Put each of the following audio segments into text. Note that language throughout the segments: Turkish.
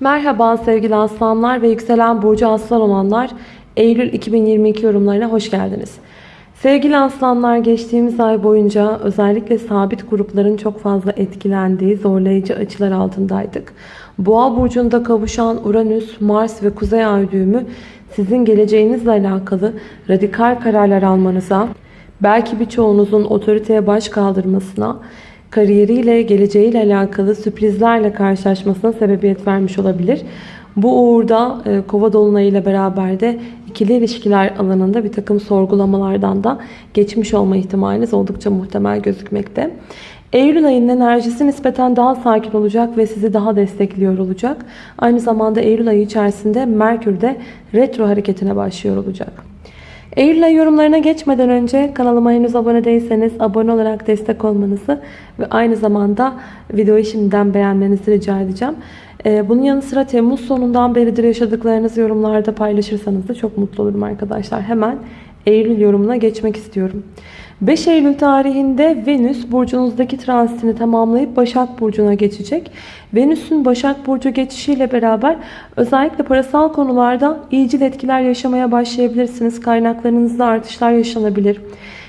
Merhaba sevgili aslanlar ve yükselen burcu aslan olanlar Eylül 2022 yorumlarına hoş geldiniz. Sevgili aslanlar geçtiğimiz ay boyunca özellikle sabit grupların çok fazla etkilendiği zorlayıcı açılar altındaydık. Boğa burcunda kavuşan Uranüs, Mars ve Kuzey Ay düğümü sizin geleceğinizle alakalı radikal kararlar almanıza, belki birçoğunuzun otoriteye baş kaldırmasına, kariyeriyle, geleceğiyle alakalı sürprizlerle karşılaşmasına sebebiyet vermiş olabilir. Bu uğurda e, kova dolunayıyla beraber de ikili ilişkiler alanında bir takım sorgulamalardan da geçmiş olma ihtimaliniz oldukça muhtemel gözükmekte. Eylül ayının enerjisi nispeten daha sakin olacak ve sizi daha destekliyor olacak. Aynı zamanda Eylül ayı içerisinde Merkür de retro hareketine başlıyor olacak. Eylül yorumlarına geçmeden önce kanalıma henüz abone değilseniz abone olarak destek olmanızı ve aynı zamanda videoyu şimdiden beğenmenizi rica edeceğim. Ee, bunun yanı sıra Temmuz sonundan beridir yaşadıklarınızı yorumlarda paylaşırsanız da çok mutlu olurum arkadaşlar. Hemen Eylül yorumuna geçmek istiyorum. 5 Eylül tarihinde Venüs burcunuzdaki transitini tamamlayıp Başak Burcu'na geçecek. Venüs'ün Başak Burcu geçişiyle beraber özellikle parasal konularda iyicil etkiler yaşamaya başlayabilirsiniz. Kaynaklarınızda artışlar yaşanabilir.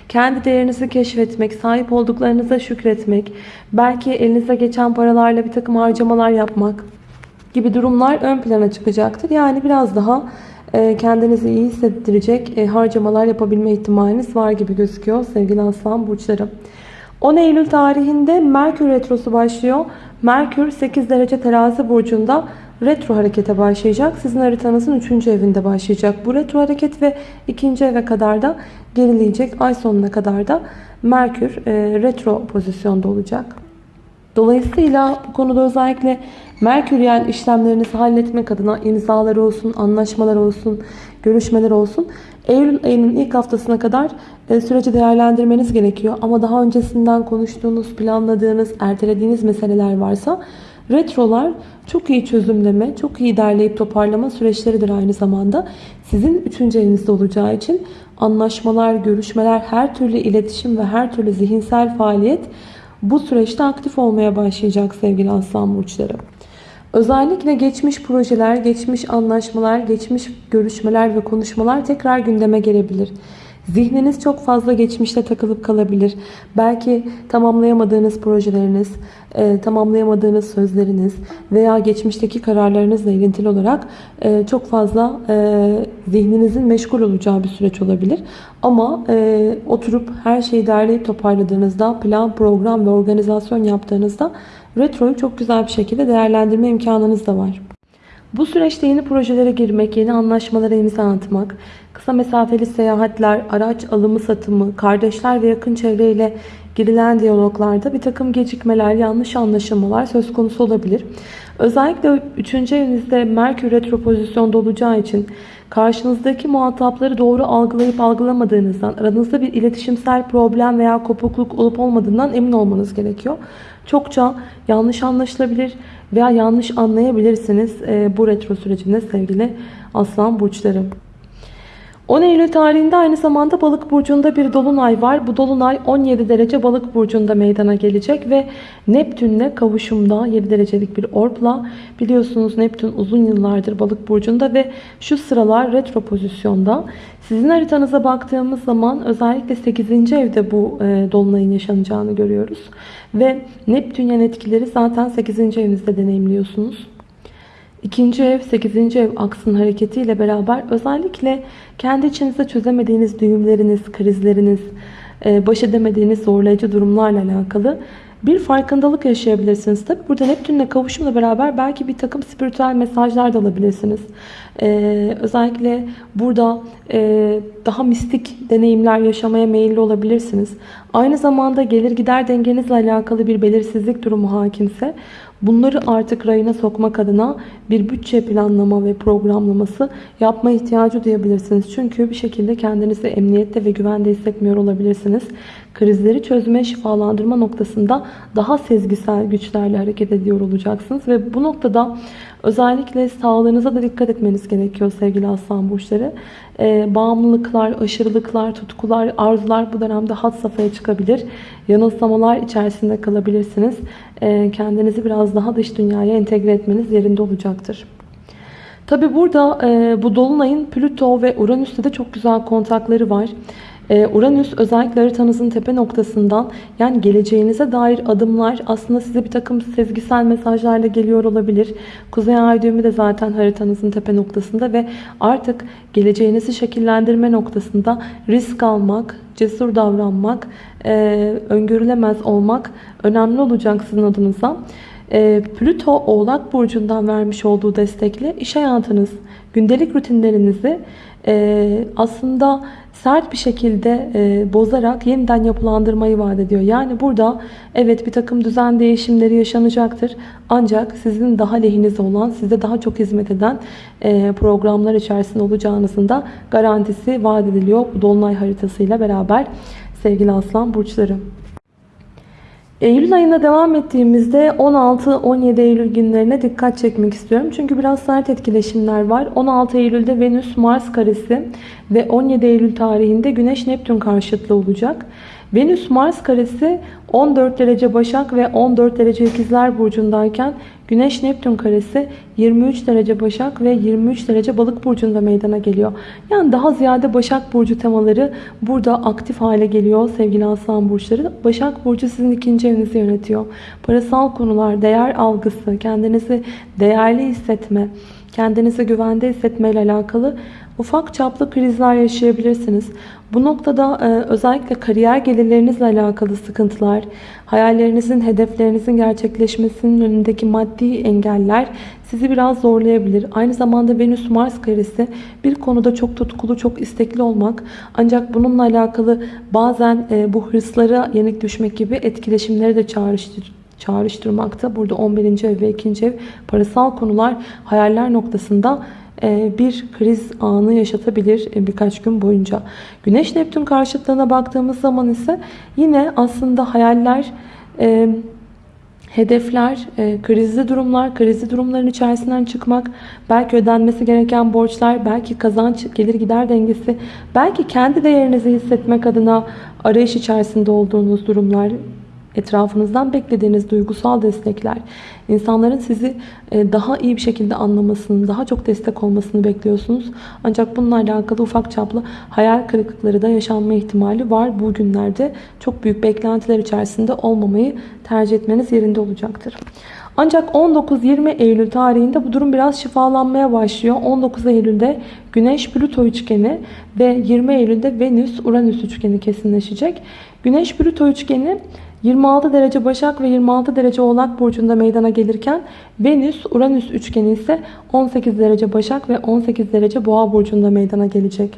Kendi değerinizi keşfetmek, sahip olduklarınıza şükretmek, belki elinize geçen paralarla bir takım harcamalar yapmak gibi durumlar ön plana çıkacaktır. Yani biraz daha kendinizi iyi hissettirecek e, harcamalar yapabilme ihtimaliniz var gibi gözüküyor sevgili aslan burçları. 10 Eylül tarihinde Merkür Retrosu başlıyor. Merkür 8 derece terazi burcunda retro harekete başlayacak. Sizin haritanızın 3. evinde başlayacak. Bu retro hareket ve 2. eve kadar da gerileyecek. Ay sonuna kadar da Merkür e, retro pozisyonda olacak. Dolayısıyla bu konuda özellikle Merküryen işlemlerinizi halletmek adına imzalar olsun, anlaşmalar olsun, görüşmeler olsun. Eylül ayının ilk haftasına kadar e, süreci değerlendirmeniz gerekiyor. Ama daha öncesinden konuştuğunuz, planladığınız, ertelediğiniz meseleler varsa retrolar çok iyi çözümleme, çok iyi derleyip toparlama süreçleridir aynı zamanda. Sizin üçüncü evinizde olacağı için anlaşmalar, görüşmeler, her türlü iletişim ve her türlü zihinsel faaliyet bu süreçte aktif olmaya başlayacak sevgili aslan burçları. Özellikle geçmiş projeler, geçmiş anlaşmalar, geçmiş görüşmeler ve konuşmalar tekrar gündeme gelebilir. Zihniniz çok fazla geçmişte takılıp kalabilir. Belki tamamlayamadığınız projeleriniz, e, tamamlayamadığınız sözleriniz veya geçmişteki kararlarınızla ilintili olarak e, çok fazla e, zihninizin meşgul olacağı bir süreç olabilir. Ama e, oturup her şeyi derleyip toparladığınızda, plan, program ve organizasyon yaptığınızda retroyu çok güzel bir şekilde değerlendirme imkanınız da var. Bu süreçte yeni projelere girmek, yeni anlaşmalara imza atmak, kısa mesafeli seyahatler, araç alımı satımı, kardeşler ve yakın çevreyle girilen diyaloglarda bir takım gecikmeler, yanlış anlaşılmalar söz konusu olabilir. Özellikle 3. evinizde Merkür retro pozisyonda olacağı için karşınızdaki muhatapları doğru algılayıp algılamadığınızdan, aranızda bir iletişimsel problem veya kopukluk olup olmadığından emin olmanız gerekiyor. Çokça yanlış anlaşılabilir veya yanlış anlayabilirsiniz e, bu retro sürecinde sevgili aslan burçları. 10 Eylül tarihinde aynı zamanda balık burcunda bir dolunay var. Bu dolunay 17 derece balık burcunda meydana gelecek ve Neptünle kavuşumda 7 derecelik bir orpla biliyorsunuz Neptün uzun yıllardır balık burcunda ve şu sıralar retro pozisyonda. Sizin haritanıza baktığımız zaman özellikle 8. evde bu e, dolunayın yaşanacağını görüyoruz. Ve Neptünyen etkileri zaten 8. evinizde deneyimliyorsunuz. İkinci ev, sekizinci ev aksın hareketiyle beraber özellikle kendi içinizde çözemediğiniz düğümleriniz, krizleriniz, e, baş edemediğiniz zorlayıcı durumlarla alakalı bir farkındalık yaşayabilirsiniz. Tabi burada Neptün'le kavuşumla beraber belki bir takım spiritüel mesajlar da alabilirsiniz. Ee, özellikle burada e, daha mistik deneyimler yaşamaya meyilli olabilirsiniz. Aynı zamanda gelir gider dengenizle alakalı bir belirsizlik durumu hakimse Bunları artık rayına sokmak adına bir bütçe planlama ve programlaması yapma ihtiyacı duyabilirsiniz. Çünkü bir şekilde kendinizi emniyette ve güvende hissetmiyor olabilirsiniz. Krizleri çözme, şifalandırma noktasında daha sezgisel güçlerle hareket ediyor olacaksınız. Ve bu noktada Özellikle sağlığınıza da dikkat etmeniz gerekiyor sevgili aslan burçları. Ee, bağımlılıklar, aşırılıklar, tutkular, arzular bu dönemde had safhaya çıkabilir. Yanılsamalar içerisinde kalabilirsiniz. Ee, kendinizi biraz daha dış dünyaya entegre etmeniz yerinde olacaktır. Tabi burada e, bu Dolunay'ın Plüto ve Uranüs'te de çok güzel kontakları var. E, Uranüs özellikle haritanızın tepe noktasından yani geleceğinize dair adımlar aslında size bir takım sezgisel mesajlarla geliyor olabilir. Kuzey ay düğümü de zaten haritanızın tepe noktasında ve artık geleceğinizi şekillendirme noktasında risk almak, cesur davranmak, e, öngörülemez olmak önemli olacak sizin adınıza. E, Plüto Oğlak Burcu'ndan vermiş olduğu destekle iş hayatınız, gündelik rutinlerinizi e, aslında sert bir şekilde e, bozarak yeniden yapılandırmayı vaat ediyor. Yani burada evet bir takım düzen değişimleri yaşanacaktır. Ancak sizin daha lehinize olan, size daha çok hizmet eden e, programlar içerisinde olacağınızın da garantisi vaat ediliyor. Bu Dolunay haritasıyla beraber sevgili aslan burçları. Eylül ayına devam ettiğimizde 16-17 Eylül günlerine dikkat çekmek istiyorum. Çünkü biraz sert etkileşimler var. 16 Eylül'de Venüs Mars karesi ve 17 Eylül tarihinde Güneş Neptün karşıtlığı olacak. Venüs Mars karesi 14 derece Başak ve 14 derece İkizler burcundayken Güneş Neptün karesi 23 derece Başak ve 23 derece Balık burcunda meydana geliyor. Yani daha ziyade Başak burcu temaları burada aktif hale geliyor sevgili Aslan burçları. Başak burcu sizin ikinci evinizi yönetiyor. Parasal konular, değer algısı, kendinizi değerli hissetme, kendinizi güvende hissetme ile alakalı ufak çaplı krizler yaşayabilirsiniz. Bu noktada e, özellikle kariyer gelirlerinizle alakalı sıkıntılar, hayallerinizin, hedeflerinizin gerçekleşmesinin önündeki maddi engeller sizi biraz zorlayabilir. Aynı zamanda Venüs-Mars karesi bir konuda çok tutkulu, çok istekli olmak ancak bununla alakalı bazen e, bu hırslara yenik düşmek gibi etkileşimleri de çağrıştırır çağrıştırmakta. Burada 11. ev ve 2. ev parasal konular hayaller noktasında e, bir kriz anı yaşatabilir e, birkaç gün boyunca. Güneş Neptün karşıtlığına baktığımız zaman ise yine aslında hayaller e, hedefler, krizli durumlar, krizli durumların içerisinden çıkmak, belki ödenmesi gereken borçlar, belki kazanç, gelir gider dengesi, belki kendi değerinizi hissetmek adına arayış içerisinde olduğunuz durumlar, etrafınızdan beklediğiniz duygusal destekler, insanların sizi e, daha iyi bir şekilde anlamasını, daha çok destek olmasını bekliyorsunuz. Ancak bununla alakalı ufak çaplı hayal kırıklıkları da yaşanma ihtimali var. Bu günlerde çok büyük beklentiler içerisinde olmamayı tercih etmeniz yerinde olacaktır. Ancak 19-20 Eylül tarihinde bu durum biraz şifalanmaya başlıyor. 19 Eylül'de Güneş-Plüto üçgeni ve 20 Eylül'de Venüs-Uranüs üçgeni kesinleşecek. Güneş-Plüto üçgeni 26 derece Başak ve 26 derece Oğlak burcunda meydana gelirken Venüs Uranüs üçgeni ise 18 derece Başak ve 18 derece Boğa burcunda meydana gelecek.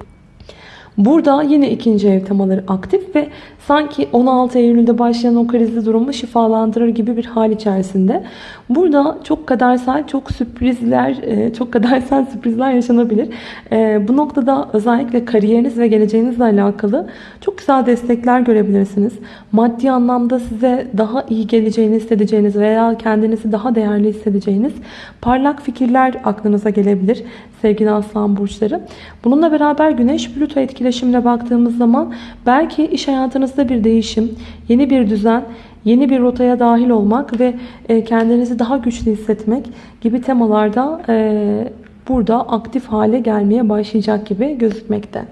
Burada yine ikinci ev temaları aktif ve sanki 16 Eylül'de başlayan o krizli durumu şifalandırır gibi bir hal içerisinde. Burada çok kadersel, çok sürprizler, e, çok kadersel sürprizler yaşanabilir. E, bu noktada özellikle kariyeriniz ve geleceğinizle alakalı çok güzel destekler görebilirsiniz. Maddi anlamda size daha iyi geleceğini hissedeceğiniz veya kendinizi daha değerli hissedeceğiniz parlak fikirler aklınıza gelebilir sevgili aslan burçları. Bununla beraber güneş Plüto etkileşimine baktığımız zaman belki iş hayatınızda bir değişim, yeni bir düzen, yeni bir rotaya dahil olmak ve e, kendinizi daha güçlü hissetmek gibi temalarda e, burada aktif hale gelmeye başlayacak gibi gözükmekte.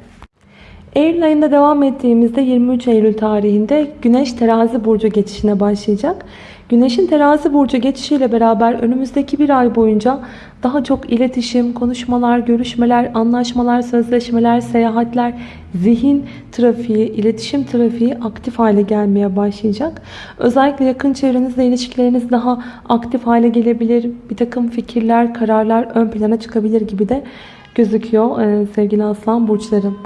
Eylül ayında devam ettiğimizde 23 Eylül tarihinde Güneş terazi burcu geçişine başlayacak. Güneşin terazi burcu geçişiyle beraber önümüzdeki bir ay boyunca daha çok iletişim, konuşmalar, görüşmeler, anlaşmalar, sözleşmeler, seyahatler, zihin trafiği, iletişim trafiği aktif hale gelmeye başlayacak. Özellikle yakın çevrenizle ilişkileriniz daha aktif hale gelebilir. Bir takım fikirler, kararlar ön plana çıkabilir gibi de gözüküyor sevgili aslan burçlarım.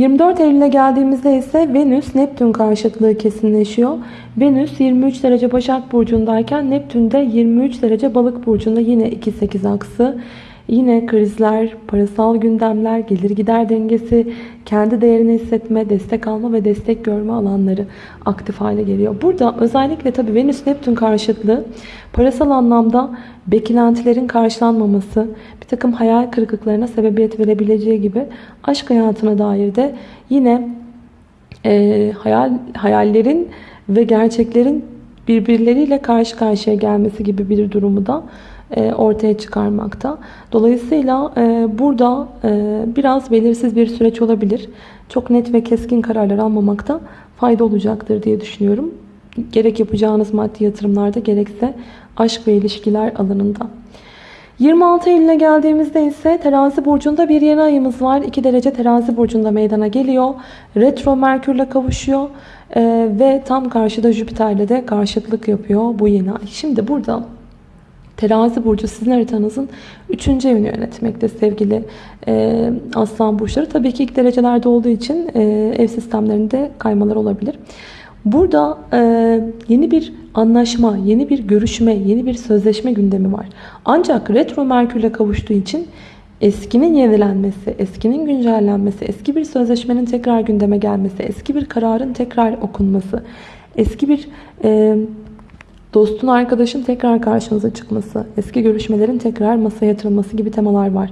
24 Eylül'e geldiğimizde ise Venüs Neptün karşıtlığı kesinleşiyor. Venüs 23 derece Başak Burcu'ndayken Neptün de 23 derece Balık Burcu'nda yine 2-8 aksı. Yine krizler, parasal gündemler, gelir gider dengesi, kendi değerini hissetme, destek alma ve destek görme alanları aktif hale geliyor. Burada özellikle tabii Venüs Neptün karşıtlığı parasal anlamda beklentilerin karşılanmaması, bir takım hayal kırıklıklarına sebebiyet verebileceği gibi aşk hayatına dair de yine e, hayal hayallerin ve gerçeklerin birbirleriyle karşı karşıya gelmesi gibi bir durumu da ortaya çıkarmakta. Dolayısıyla e, burada e, biraz belirsiz bir süreç olabilir. Çok net ve keskin kararlar almamakta fayda olacaktır diye düşünüyorum. Gerek yapacağınız maddi yatırımlarda gerekse aşk ve ilişkiler alanında. 26 Eylül'e geldiğimizde ise terazi burcunda bir yeni ayımız var. 2 derece terazi burcunda meydana geliyor. Retro Merkürle kavuşuyor. Ee, ve tam karşıda Jüpiter'le de karşıtlık yapıyor bu yeni ay. Şimdi burada terazi burcu sizin haritanızın 3. evini yönetmekte sevgili e, aslan burçları. Tabii ki ilk derecelerde olduğu için e, ev sistemlerinde kaymalar olabilir. Burada e, yeni bir anlaşma, yeni bir görüşme, yeni bir sözleşme gündemi var. Ancak retro merkürle kavuştuğu için eskinin yenilenmesi, eskinin güncellenmesi, eski bir sözleşmenin tekrar gündeme gelmesi, eski bir kararın tekrar okunması, eski bir e, dostun, arkadaşın tekrar karşınıza çıkması, eski görüşmelerin tekrar masaya yatırılması gibi temalar var.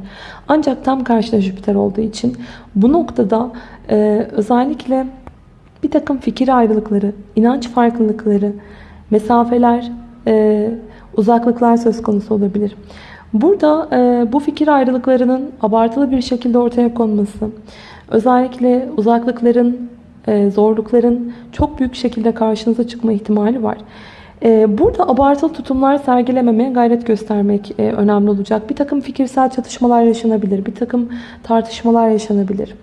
Ancak tam karşıda Jüpiter olduğu için bu noktada e, özellikle bir takım fikir ayrılıkları, inanç farklılıkları, mesafeler, e, uzaklıklar söz konusu olabilir. Burada e, bu fikir ayrılıklarının abartılı bir şekilde ortaya konması, özellikle uzaklıkların, e, zorlukların çok büyük şekilde karşınıza çıkma ihtimali var. E, burada abartılı tutumlar sergilememeye gayret göstermek e, önemli olacak. Bir takım fikirsel çatışmalar yaşanabilir, bir takım tartışmalar yaşanabilir.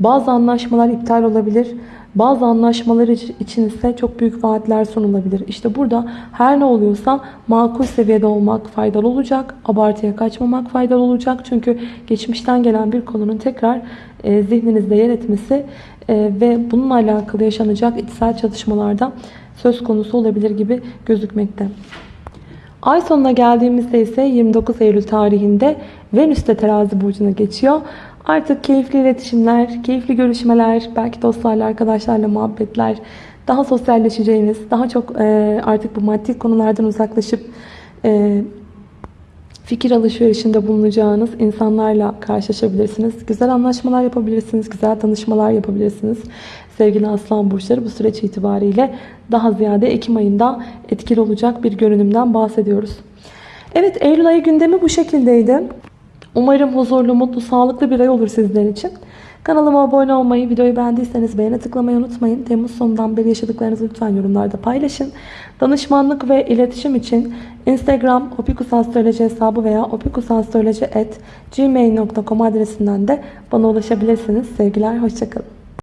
Bazı anlaşmalar iptal olabilir. Bazı anlaşmalar için ise çok büyük vaatler sunulabilir. İşte burada her ne oluyorsa makul seviyede olmak faydalı olacak. Abartıya kaçmamak faydalı olacak. Çünkü geçmişten gelen bir konunun tekrar e, zihninizde yer etmesi e, ve bununla alakalı yaşanacak içsel çatışmalarda söz konusu olabilir gibi gözükmekte. Ay sonuna geldiğimizde ise 29 Eylül tarihinde Venüs de terazi burcuna geçiyor. Artık keyifli iletişimler, keyifli görüşmeler, belki dostlarla, arkadaşlarla muhabbetler, daha sosyalleşeceğiniz, daha çok artık bu maddi konulardan uzaklaşıp fikir alışverişinde bulunacağınız insanlarla karşılaşabilirsiniz. Güzel anlaşmalar yapabilirsiniz, güzel tanışmalar yapabilirsiniz. Sevgili Aslan Burçları bu süreç itibariyle daha ziyade Ekim ayında etkili olacak bir görünümden bahsediyoruz. Evet Eylül ayı gündemi bu şekildeydi. Umarım huzurlu, mutlu, sağlıklı bir ay olur sizler için. Kanalıma abone olmayı, videoyu beğendiyseniz beğene tıklamayı unutmayın. Temmuz sonundan beri yaşadıklarınızı lütfen yorumlarda paylaşın. Danışmanlık ve iletişim için Instagram opikusastroloji hesabı veya opikusastroloji.gmail.com adresinden de bana ulaşabilirsiniz. Sevgiler, hoşçakalın.